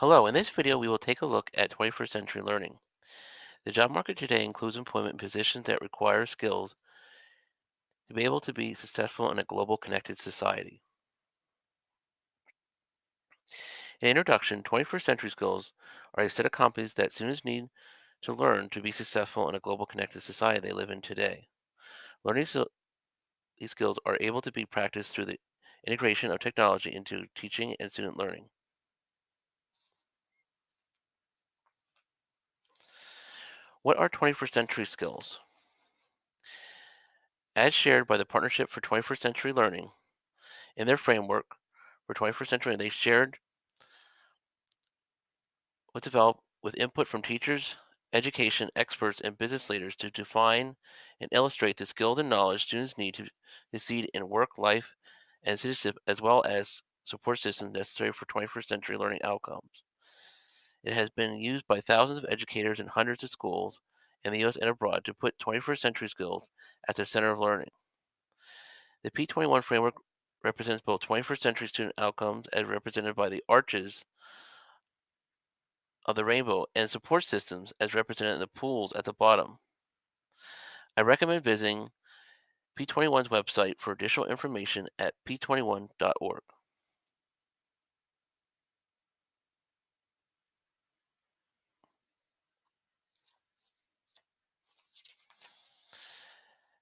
Hello, in this video we will take a look at 21st century learning. The job market today includes employment positions that require skills to be able to be successful in a global connected society. In introduction, 21st century skills are a set of competencies that students need to learn to be successful in a global connected society they live in today. Learning these skills are able to be practiced through the integration of technology into teaching and student learning. What are 21st century skills? As shared by the Partnership for 21st Century Learning in their framework for 21st century, they shared was developed with input from teachers, education experts, and business leaders to define and illustrate the skills and knowledge students need to succeed in work, life, and citizenship, as well as support systems necessary for 21st century learning outcomes. It has been used by thousands of educators in hundreds of schools in the US and abroad to put 21st century skills at the center of learning. The P21 framework represents both 21st century student outcomes as represented by the arches of the rainbow and support systems as represented in the pools at the bottom. I recommend visiting P21's website for additional information at p21.org.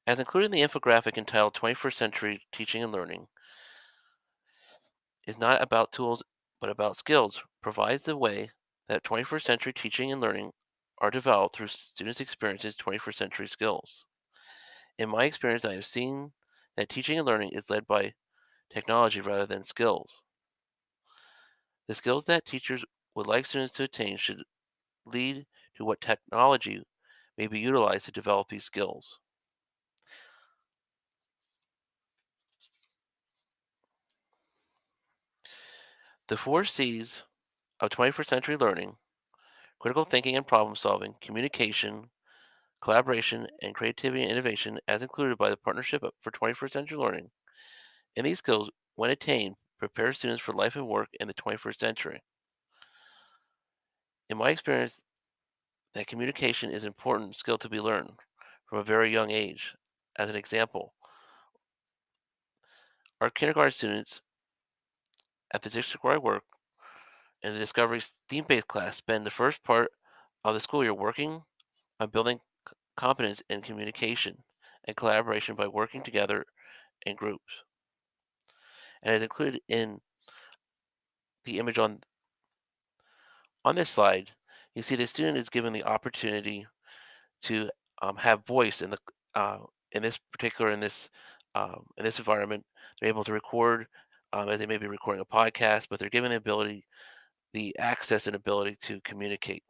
As included in the infographic entitled 21st Century Teaching and Learning, is not about tools but about skills, provides the way that 21st century teaching and learning are developed through students' experiences 21st century skills. In my experience, I have seen that teaching and learning is led by technology rather than skills. The skills that teachers would like students to attain should lead to what technology may be utilized to develop these skills. The four C's of 21st century learning critical thinking and problem solving, communication, collaboration, and creativity and innovation, as included by the Partnership for 21st Century Learning. And these skills, when attained, prepare students for life and work in the 21st century. In my experience, that communication is an important skill to be learned from a very young age. As an example, our kindergarten students at the district where I work in the Discovery theme-based class spend the first part of the school year working on building competence in communication and collaboration by working together in groups. And as included in the image on on this slide, you see the student is given the opportunity to um, have voice in the uh, in this particular in this um, in this environment. They're able to record um, as they may be recording a podcast, but they're given the ability, the access and ability to communicate.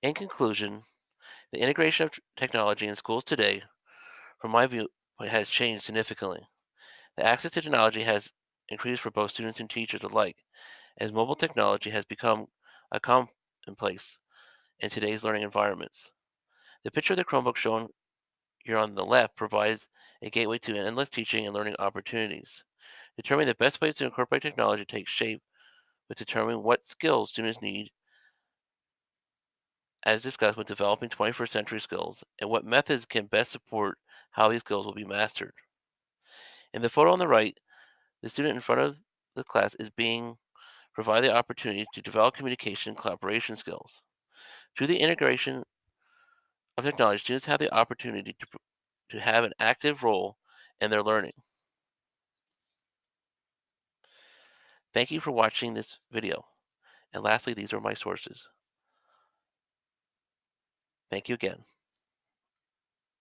In conclusion, the integration of technology in schools today, from my view, has changed significantly. The access to technology has increased for both students and teachers alike, as mobile technology has become a commonplace in today's learning environments. The picture of the Chromebook shown here on the left provides a gateway to endless teaching and learning opportunities. Determining the best ways to incorporate technology takes shape with determining what skills students need as discussed with developing 21st century skills and what methods can best support how these skills will be mastered. In the photo on the right, the student in front of the class is being provided the opportunity to develop communication and collaboration skills. Through the integration of technology, students have the opportunity to, to have an active role in their learning. Thank you for watching this video. And lastly, these are my sources. Thank you again.